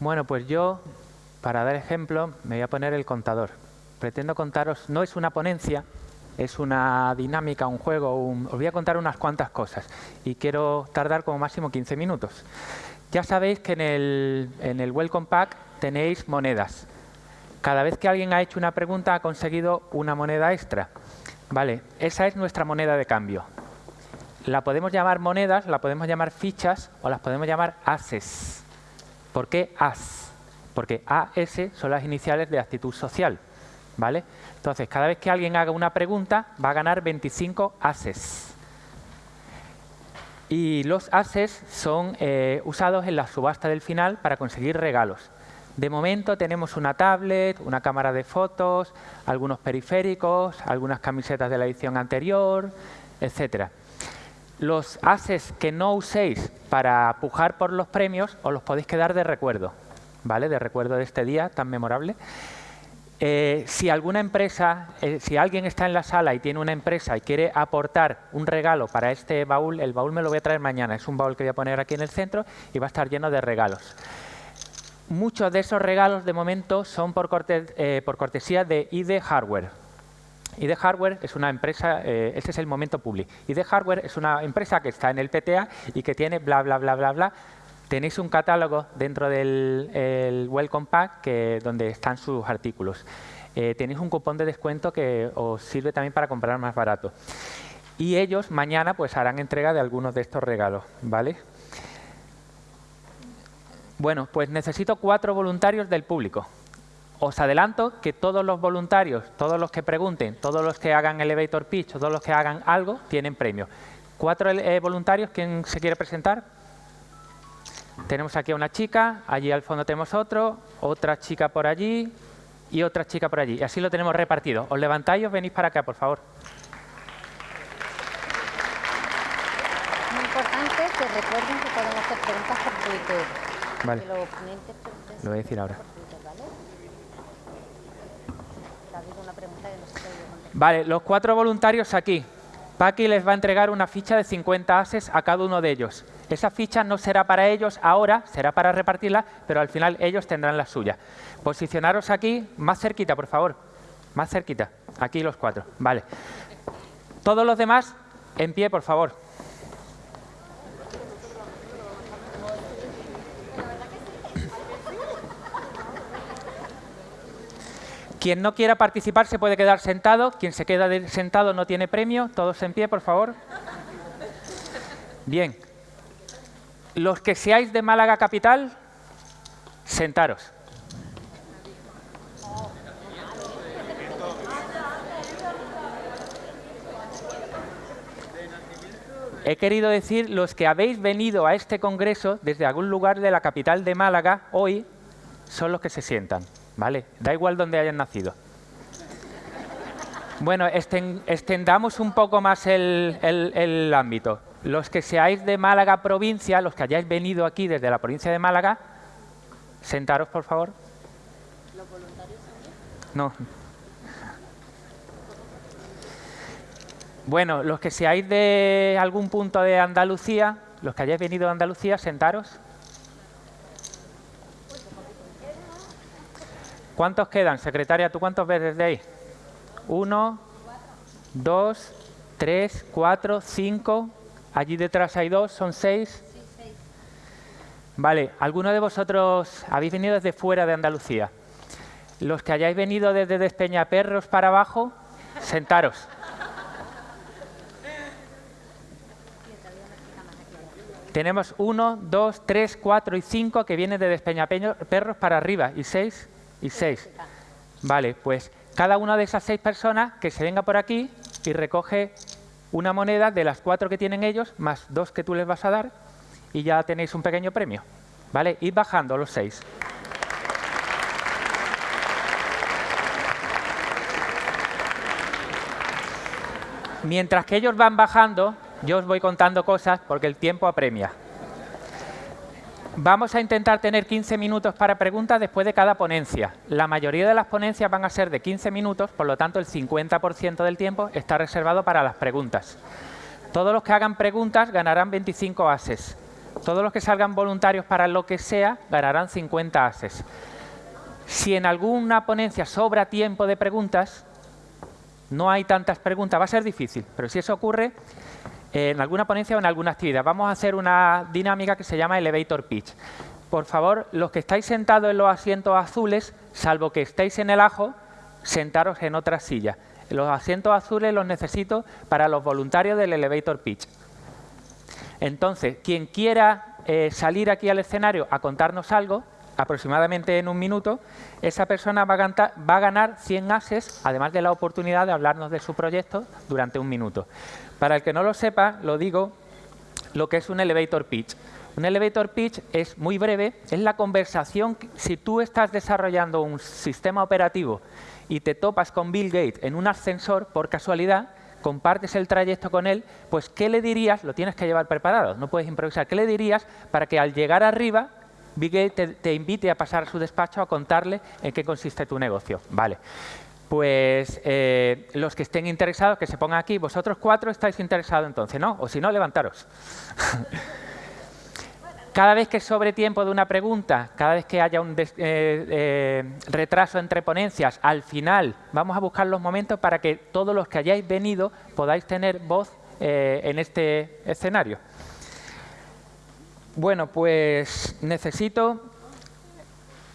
Bueno, pues yo, para dar ejemplo, me voy a poner el contador. Pretendo contaros, no es una ponencia, es una dinámica, un juego, os voy a contar unas cuantas cosas y quiero tardar como máximo 15 minutos. Ya sabéis que en el, en el Welcome Pack tenéis monedas. Cada vez que alguien ha hecho una pregunta ha conseguido una moneda extra. Vale, esa es nuestra moneda de cambio. La podemos llamar monedas, la podemos llamar fichas o las podemos llamar ases. ¿Por qué as? Porque AS son las iniciales de actitud social. ¿vale? Entonces, cada vez que alguien haga una pregunta, va a ganar 25 ases. Y los ases son eh, usados en la subasta del final para conseguir regalos. De momento tenemos una tablet, una cámara de fotos, algunos periféricos, algunas camisetas de la edición anterior, etcétera. Los ases que no uséis para pujar por los premios os los podéis quedar de recuerdo, ¿vale? De recuerdo de este día tan memorable. Eh, si alguna empresa, eh, si alguien está en la sala y tiene una empresa y quiere aportar un regalo para este baúl, el baúl me lo voy a traer mañana. Es un baúl que voy a poner aquí en el centro y va a estar lleno de regalos. Muchos de esos regalos de momento son por, eh, por cortesía de ID Hardware. ID Hardware es una empresa, este es el momento public. ID Hardware es una empresa que está en el PTA y que tiene bla, bla, bla, bla, bla, Tenéis un catálogo dentro del Welcome Pack que, donde están sus artículos. Eh, tenéis un cupón de descuento que os sirve también para comprar más barato. Y ellos mañana pues harán entrega de algunos de estos regalos. ¿vale? Bueno, pues necesito cuatro voluntarios del público. Os adelanto que todos los voluntarios, todos los que pregunten, todos los que hagan elevator pitch, todos los que hagan algo, tienen premio. Cuatro eh, voluntarios, ¿quién se quiere presentar? Tenemos aquí a una chica, allí al fondo tenemos otro, otra chica por allí y otra chica por allí. Y así lo tenemos repartido. Os levantáis y os venís para acá, por favor. Muy importante que recuerden que podemos hacer preguntas por Twitter. Vale. Lo voy a decir ahora. Vale, los cuatro voluntarios aquí. Paqui les va a entregar una ficha de 50 ases a cada uno de ellos. Esa ficha no será para ellos ahora, será para repartirla, pero al final ellos tendrán la suya. Posicionaros aquí, más cerquita, por favor. Más cerquita. Aquí los cuatro. Vale. Todos los demás, en pie, por favor. Quien no quiera participar se puede quedar sentado. Quien se queda sentado no tiene premio. Todos en pie, por favor. Bien. Los que seáis de Málaga Capital, sentaros. He querido decir los que habéis venido a este congreso desde algún lugar de la capital de Málaga hoy son los que se sientan, ¿vale? Da igual donde hayan nacido. Bueno, extendamos un poco más el ámbito los que seáis de Málaga provincia, los que hayáis venido aquí desde la provincia de Málaga, sentaros, por favor. ¿Los voluntarios No. Bueno, los que seáis de algún punto de Andalucía, los que hayáis venido de Andalucía, sentaros. ¿Cuántos quedan? Secretaria, ¿tú cuántos ves desde ahí? Uno, dos, tres, cuatro, cinco, Allí detrás hay dos, son seis. Vale, ¿alguno de vosotros habéis venido desde fuera de Andalucía? Los que hayáis venido desde Despeñaperros para abajo, sentaros. Tenemos uno, dos, tres, cuatro y cinco que vienen de Despeñaperros para arriba, y seis, y seis. Vale, pues cada una de esas seis personas que se venga por aquí y recoge una moneda de las cuatro que tienen ellos, más dos que tú les vas a dar, y ya tenéis un pequeño premio. ¿Vale? Id bajando los seis. Mientras que ellos van bajando, yo os voy contando cosas porque el tiempo apremia. Vamos a intentar tener 15 minutos para preguntas después de cada ponencia. La mayoría de las ponencias van a ser de 15 minutos, por lo tanto el 50% del tiempo está reservado para las preguntas. Todos los que hagan preguntas ganarán 25 ases. Todos los que salgan voluntarios para lo que sea ganarán 50 ases. Si en alguna ponencia sobra tiempo de preguntas, no hay tantas preguntas, va a ser difícil, pero si eso ocurre, en alguna ponencia o en alguna actividad, vamos a hacer una dinámica que se llama Elevator Pitch. Por favor, los que estáis sentados en los asientos azules, salvo que estéis en el ajo, sentaros en otra silla. Los asientos azules los necesito para los voluntarios del Elevator Pitch. Entonces, quien quiera eh, salir aquí al escenario a contarnos algo, aproximadamente en un minuto, esa persona va a, va a, ganar 100 ases, además de la oportunidad de hablarnos de su proyecto durante un minuto. Para el que no lo sepa, lo digo, lo que es un elevator pitch. Un elevator pitch es muy breve, es la conversación, si tú estás desarrollando un sistema operativo y te topas con Bill Gates en un ascensor por casualidad, compartes el trayecto con él, pues ¿qué le dirías? Lo tienes que llevar preparado, no puedes improvisar. ¿Qué le dirías para que al llegar arriba Bill Gates te, invite a pasar a su despacho a contarle en qué consiste tu negocio? Vale. Pues eh, los que estén interesados, que se pongan aquí. Vosotros cuatro estáis interesados entonces, ¿no? O si no, levantaros. Cada vez que sobre tiempo de una pregunta, cada vez que haya un eh, eh, retraso entre ponencias, al final vamos a buscar los momentos para que todos los que hayáis venido podáis tener voz en este escenario. Bueno, pues necesito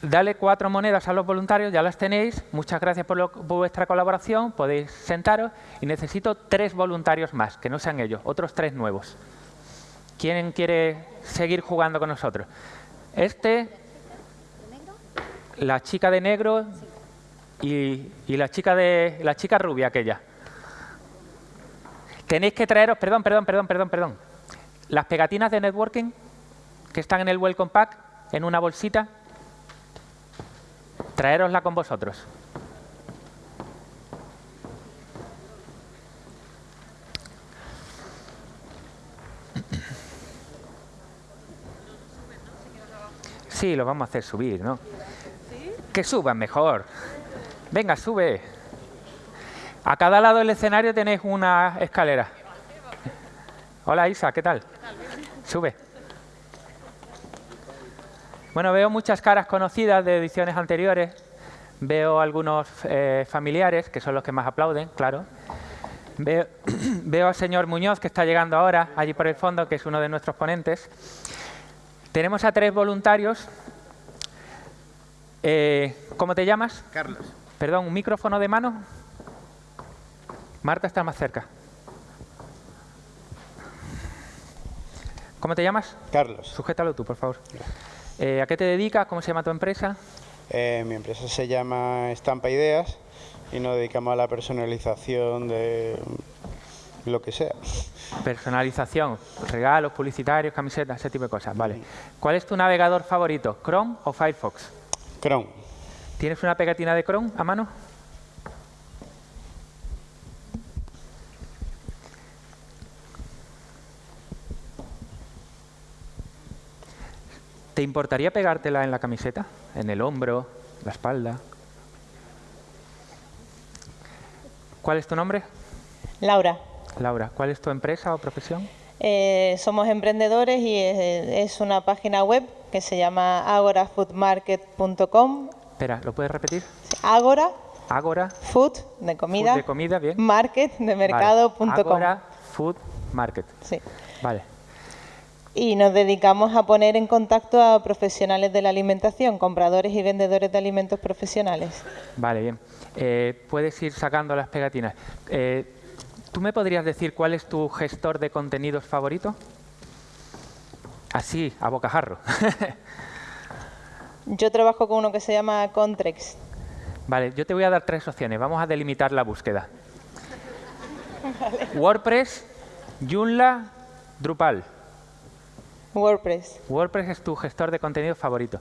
darle cuatro monedas a los voluntarios, ya las tenéis. Muchas gracias por, vuestra colaboración, podéis sentaros. Y necesito tres voluntarios más, que no sean ellos, otros tres nuevos. ¿Quién quiere seguir jugando con nosotros? Este, la chica de negro y, la, chica de, la chica rubia aquella. Tenéis que traeros, perdón, perdón, perdón, perdón, perdón, las pegatinas de networking que están en el Welcome Pack, en una bolsita, traerosla con vosotros. Sí, lo vamos a hacer subir, ¿no? Que suban mejor. Venga, sube. A cada lado del escenario tenéis una escalera. Hola Isa, ¿qué tal? Sube. Bueno, veo muchas caras conocidas de ediciones anteriores. Veo algunos eh, familiares, que son los que más aplauden, claro. Veo, veo al señor Muñoz, que está llegando ahora, allí por el fondo, que es uno de nuestros ponentes. Tenemos a tres voluntarios. Eh, ¿Cómo te llamas? Carlos. Perdón, ¿un micrófono de mano? Marta está más cerca. ¿Cómo te llamas? Carlos. Sujétalo tú, por favor. Eh, ¿A qué te dedicas? ¿Cómo se llama tu empresa? Eh, mi empresa se llama Estampa Ideas y nos dedicamos a la personalización de lo que sea. Personalización, regalos, publicitarios, camisetas, ese tipo de cosas. Vale. ¿Cuál es tu navegador favorito, Chrome o Firefox? Chrome. ¿Tienes una pegatina de Chrome a mano? Importaría pegártela en la camiseta? ¿En el hombro? ¿La espalda? ¿Cuál es tu nombre? Laura. Laura, ¿cuál es tu empresa o profesión? Eh, somos emprendedores y es, una página web que se llama agorafoodmarket.com. Espera, ¿lo puedes repetir? Agora. Agora. Food, de comida. Food de comida, bien. Market, de mercado.com. Agora Food Market. Sí. Vale. Y nos dedicamos a poner en contacto a profesionales de la alimentación, compradores y vendedores de alimentos profesionales. Vale, bien. Eh, puedes ir sacando las pegatinas. Eh, ¿Tú me podrías decir cuál es tu gestor de contenidos favorito? Así, a bocajarro. yo trabajo con uno que se llama Contrex. Vale, yo te voy a dar tres opciones. Vamos a delimitar la búsqueda. WordPress, Joomla, Drupal. WordPress. WordPress es tu gestor de contenidos favorito.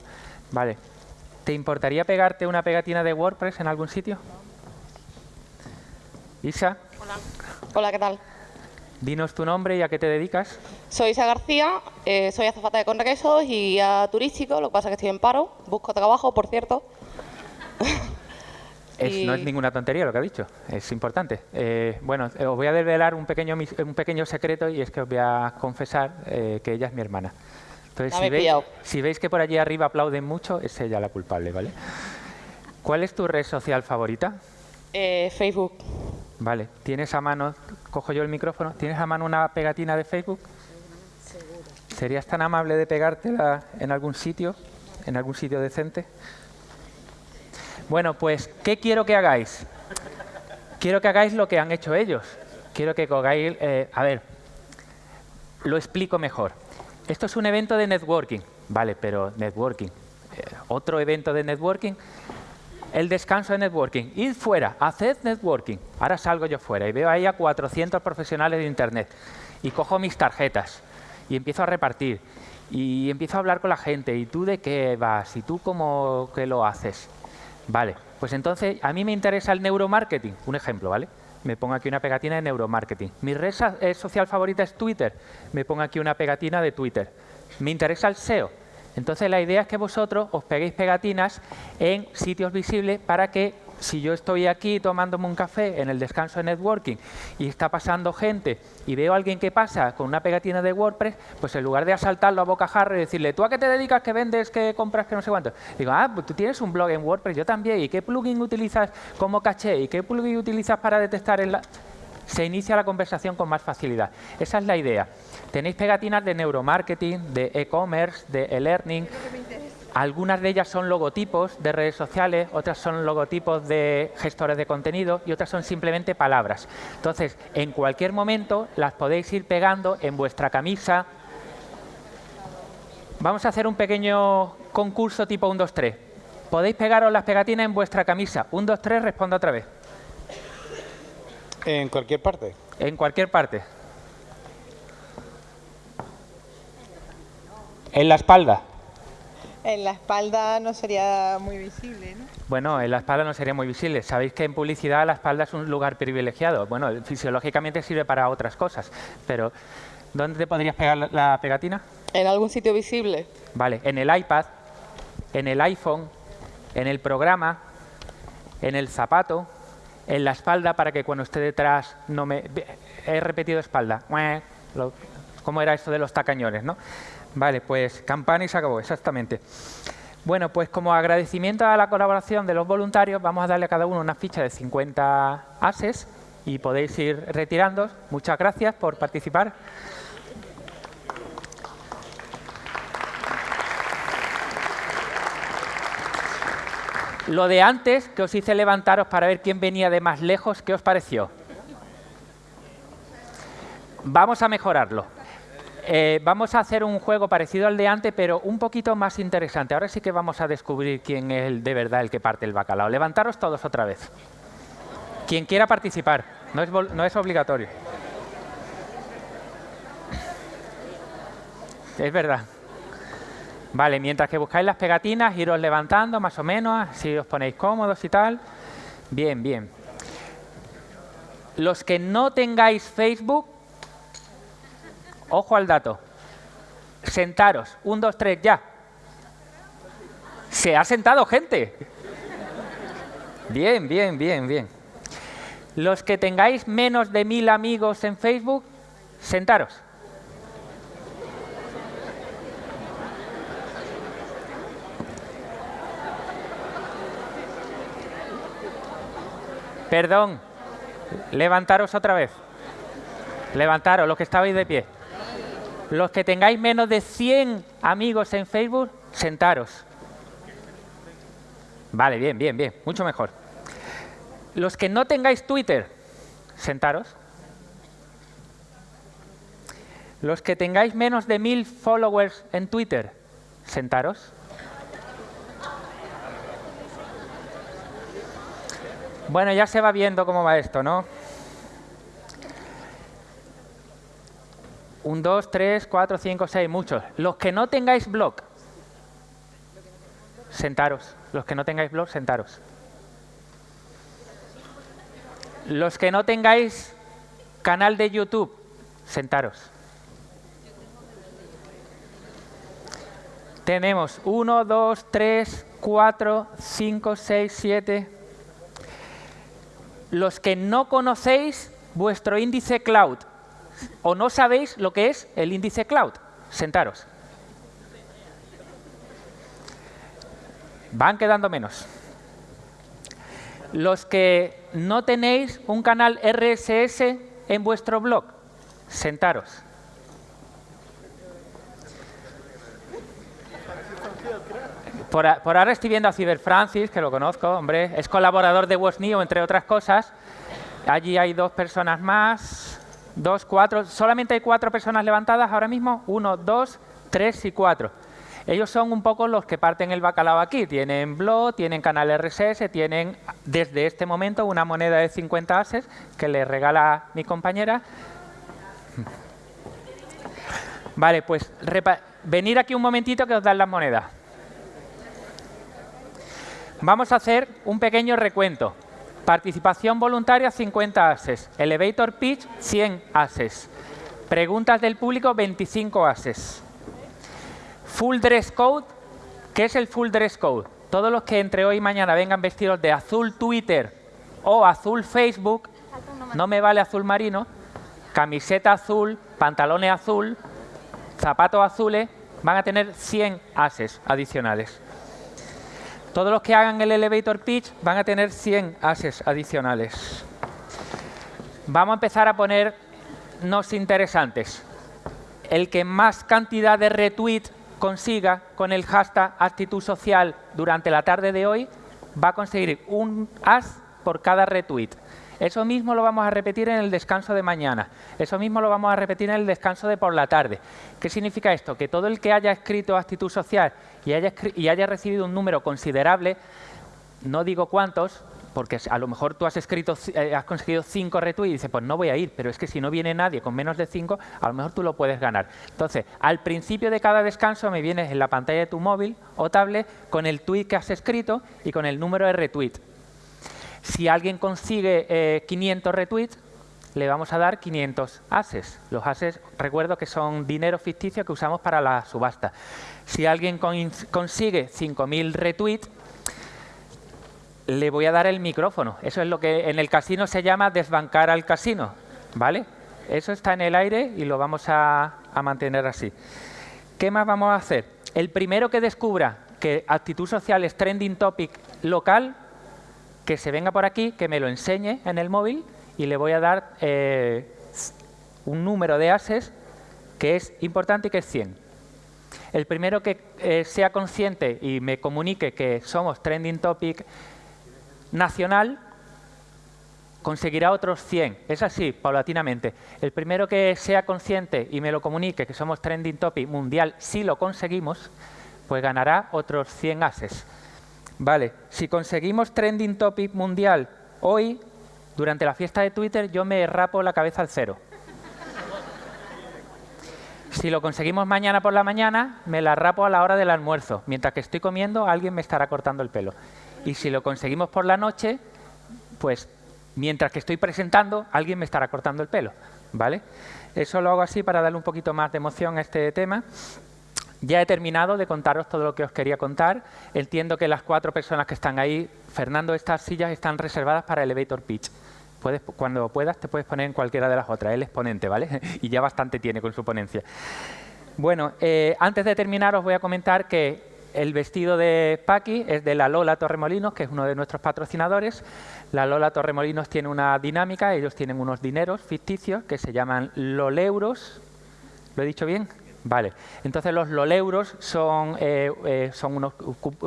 Vale. ¿Te importaría pegarte una pegatina de WordPress en algún sitio? Isa. Hola. Hola, ¿qué tal? Dinos tu nombre y a qué te dedicas. Soy Isa García, eh, soy azafata de Conrequesos y guía turístico, lo que pasa es que estoy en paro, busco trabajo, por cierto. No es ninguna tontería lo que ha dicho, es importante. Eh, bueno, eh, os voy a desvelar un pequeño, un pequeño secreto y es que os voy a confesar que ella es mi hermana. Entonces, si veis, si veis que por allí arriba aplauden mucho, es ella la culpable, ¿vale? ¿Cuál es tu red social favorita? Eh, Facebook. Vale, ¿tienes a mano, cojo yo el micrófono, ¿tienes a mano una pegatina de Facebook? ¿Serías tan amable de pegártela en algún sitio, en algún sitio decente? Bueno, pues, ¿qué quiero que hagáis? Quiero que hagáis lo que han hecho ellos. Quiero que hagáis, eh, a ver, lo explico mejor. Esto es un evento de networking, vale, pero networking. eh, otro evento de networking el descanso de networking. Id fuera, haced networking. Ahora salgo yo fuera y veo ahí a 400 profesionales de Internet y cojo mis tarjetas y empiezo a repartir y empiezo a hablar con la gente. ¿Y tú de qué vas? ¿Y tú cómo que lo haces? Vale, pues entonces a mí me interesa el neuromarketing. Un ejemplo, ¿vale? Me pongo aquí una pegatina de neuromarketing. Mi red eh, social favorita es Twitter. Me pongo aquí una pegatina de Twitter. Me interesa el SEO. Entonces la idea es que vosotros os peguéis pegatinas en sitios visibles para que si yo estoy aquí tomándome un café en el descanso de networking y está pasando gente y veo a alguien que pasa con una pegatina de WordPress, pues en lugar de asaltarlo a bocajarro y decirle, ¿tú a qué te dedicas, qué vendes, qué compras, qué no sé cuánto? Digo, ah, pues tú tienes un blog en WordPress, yo también, ¿y qué plugin utilizas como caché? ¿Y qué plugin utilizas para detectar el... se inicia la conversación con más facilidad. Esa es la idea. Tenéis pegatinas de neuromarketing, de e-commerce, de e-learning. Algunas de ellas son logotipos de redes sociales, otras son logotipos de gestores de contenido y otras son simplemente palabras. Entonces, en cualquier momento las podéis ir pegando en vuestra camisa. Vamos a hacer un pequeño concurso tipo 1, 2, 3. Podéis pegaros las pegatinas en vuestra camisa. 1, 2, 3, responda otra vez. En cualquier parte. En cualquier parte. En la espalda. En la espalda no sería muy visible, ¿no? Bueno, en la espalda no sería muy visible. Sabéis que en publicidad la espalda es un lugar privilegiado. Bueno, fisiológicamente sirve para otras cosas, pero ¿dónde te podrías pegar la- pegatina? En algún sitio visible. Vale, en el iPad, en el iPhone, en el programa, en el zapato, en la espalda para que cuando esté detrás no me... He repetido espalda. ¿Cómo era esto de los tacañones, no? Vale, pues campana y se acabó, exactamente. Bueno, pues como agradecimiento a la colaboración de los voluntarios, vamos a darle a cada uno una ficha de 50 ases y podéis ir retirando. Muchas gracias por participar. Lo de antes, que os hice levantaros para ver quién venía de más lejos, ¿qué os pareció? Vamos a mejorarlo. Eh, vamos a hacer un juego parecido al de antes, pero un poquito más interesante. Ahora sí que vamos a descubrir quién es el, de verdad el que parte el bacalao. Levantaros todos otra vez. Quien quiera participar, no es, no es obligatorio. Es verdad. Vale, mientras que buscáis las pegatinas, iros levantando más o menos, si os ponéis cómodos y tal. Bien, bien. Los que no tengáis Facebook, ojo al dato. Sentaros. Un, dos, tres, ya. Se ha sentado gente. Bien, bien, bien, bien. Los que tengáis menos de mil amigos en Facebook, sentaros. Perdón, levantaros otra vez. Levantaros, los que estabais de pie. Los que tengáis menos de 100 amigos en Facebook, sentaros. Vale, bien, bien, bien, mucho mejor. Los que no tengáis Twitter, sentaros. Los que tengáis menos de 1000 followers en Twitter, sentaros. Bueno, ya se va viendo cómo va esto, ¿no? Un, dos, tres, cuatro, cinco, seis, muchos. Los que no tengáis blog, sentaros. Los que no tengáis blog, sentaros. Los que no tengáis canal de YouTube, sentaros. Tenemos uno, dos, tres, cuatro, cinco, seis, siete. Los que no conocéis vuestro índice cloud o no sabéis lo que es el índice cloud. Sentaros. Van quedando menos. Los que no tenéis un canal RSS en vuestro blog, sentaros. Por, por, ahora estoy viendo a Ciberfrancis, que lo conozco, hombre, es colaborador de WSNIO, entre otras cosas. Allí hay dos personas más, dos, cuatro, solamente hay cuatro personas levantadas ahora mismo, uno, dos, tres y cuatro. Ellos son un poco los que parten el bacalao aquí. Tienen blog, tienen canal RSS, tienen desde este momento una moneda de 50 ases que le regala mi compañera. Vale, pues venir aquí un momentito que os dan las monedas. Vamos a hacer un pequeño recuento. Participación voluntaria, 50 ases. Elevator pitch, 100 ases. Preguntas del público, 25 ases. Full dress code. ¿Qué es el full dress code? Todos los que entre hoy y mañana vengan vestidos de azul Twitter o azul Facebook, no me vale azul marino, camiseta azul, pantalones azul, zapatos azules, van a tener 100 ases adicionales. Todos los que hagan el elevator pitch van a tener 100 ases adicionales. Vamos a empezar a ponernos interesantes. El que más cantidad de retweets consiga con el hashtag actitud social durante la tarde de hoy va a conseguir un as por cada retweet. Eso mismo lo vamos a repetir en el descanso de mañana. Eso mismo lo vamos a repetir en el descanso de por la tarde. ¿Qué significa esto? Que todo el que haya escrito actitud social y haya, recibido un número considerable, no digo cuántos, porque a lo mejor tú has escrito, eh, has conseguido cinco retweets y dices, pues no voy a ir, pero es que si no viene nadie con menos de cinco, a lo mejor tú lo puedes ganar. Entonces, al principio de cada descanso me vienes en la pantalla de tu móvil o tablet con el tweet que has escrito y con el número de retweet. Si alguien consigue 500 eh, retweets, le vamos a dar 500 ases. Los ases, recuerdo que son dinero ficticio que usamos para la subasta. Si alguien consigue 5.000 retweets, le voy a dar el micrófono. Eso es lo que en el casino se llama desbancar al casino. ¿Vale? Eso está en el aire y lo vamos a mantener así. ¿Qué más vamos a hacer? El primero que descubra que actitud social es trending topic local que se venga por aquí, que me lo enseñe en el móvil y le voy a dar eh, un número de ases que es importante y que es 100. El primero que eh, sea consciente y me comunique que somos trending topic nacional, conseguirá otros 100. Es así, paulatinamente. El primero que sea consciente y me lo comunique que somos trending topic mundial, si lo conseguimos, pues ganará otros 100 ases. Vale, si conseguimos trending topic mundial hoy, durante la fiesta de Twitter, yo me rapo la cabeza al cero. Si lo conseguimos mañana por la mañana, me la rapo a la hora del almuerzo. Mientras que estoy comiendo, alguien me estará cortando el pelo. Y si lo conseguimos por la noche, pues mientras que estoy presentando, alguien me estará cortando el pelo. ¿Vale? Eso lo hago así para darle un poquito más de emoción a este tema. Ya he terminado de contaros todo lo que os quería contar. Entiendo que las cuatro personas que están ahí, Fernando, estas sillas están reservadas para Elevator Pitch. Puedes, cuando puedas te puedes poner en cualquiera de las otras, el exponente, ¿vale? y ya bastante tiene con su ponencia. Bueno, eh, antes de terminar os voy a comentar que el vestido de Paqui es de la Lola Torremolinos, que es uno de nuestros patrocinadores. La Lola Torremolinos tiene una dinámica, ellos tienen unos dineros ficticios que se llaman LOLeuros. ¿Lo he dicho bien? Vale, entonces los loleuros son, eh, eh, son unos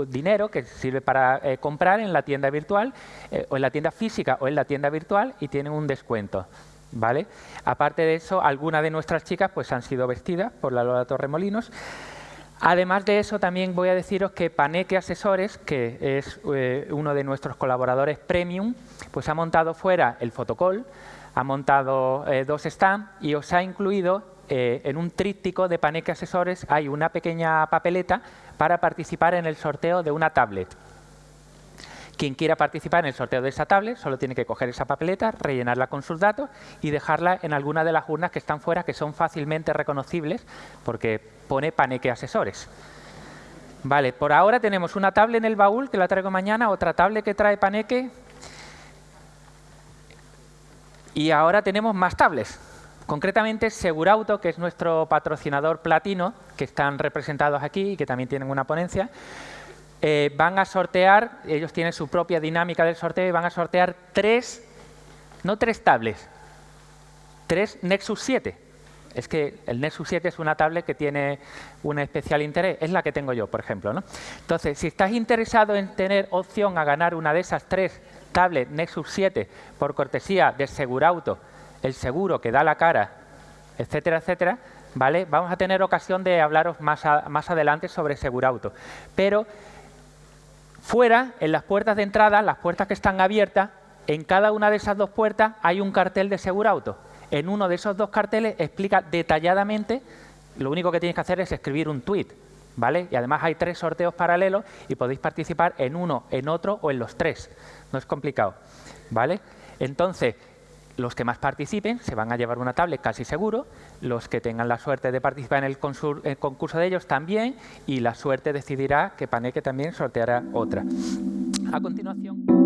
dinero que sirve para eh, comprar en la tienda virtual, o en la tienda física o en la tienda virtual y tienen un descuento. ¿vale? Aparte de eso, algunas de nuestras chicas pues, han sido vestidas por la Lola Torremolinos. Además de eso, también voy a deciros que Paneque Asesores, que es uno de nuestros colaboradores premium, pues ha montado fuera el fotocall, ha montado dos stands y os ha incluido eh, en un tríptico de Paneque Asesores hay una pequeña papeleta para participar en el sorteo de una tablet. Quien quiera participar en el sorteo de esa tablet solo tiene que coger esa papeleta, rellenarla con sus datos y dejarla en alguna de las urnas que están fuera, que son fácilmente reconocibles porque pone Paneque Asesores. Vale, por ahora tenemos una tablet en el baúl que la traigo mañana, otra tablet que trae Paneque y ahora tenemos más tablets. Concretamente, Segurauto, que es nuestro patrocinador platino, que están representados aquí y que también tienen una ponencia, eh, van a sortear, ellos tienen su propia dinámica del sorteo y van a sortear tres, no tres tablets, tres Nexus 7. Es que el Nexus 7 es una tablet que tiene un especial interés, es la que tengo yo, por ejemplo. ¿no? Entonces, si estás interesado en tener opción a ganar una de esas tres tablets Nexus 7 por cortesía de Segurauto, el seguro que da la cara, etcétera, etcétera, ¿vale? Vamos a tener ocasión de hablaros más, más adelante sobre Segurauto. Pero fuera, en las puertas de entrada, las puertas que están abiertas, en cada una de esas dos puertas hay un cartel de Segurauto. En uno de esos dos carteles explica detalladamente, lo único que tienes que hacer es escribir un tweet, ¿vale? Y además hay tres sorteos paralelos y podéis participar en uno, en otro o en los tres. No es complicado, ¿vale? Entonces, los que más participen se van a llevar una tablet casi seguro, los que tengan la suerte de participar en el, concurso de ellos también y la suerte decidirá que Paneque también sorteará otra. A continuación...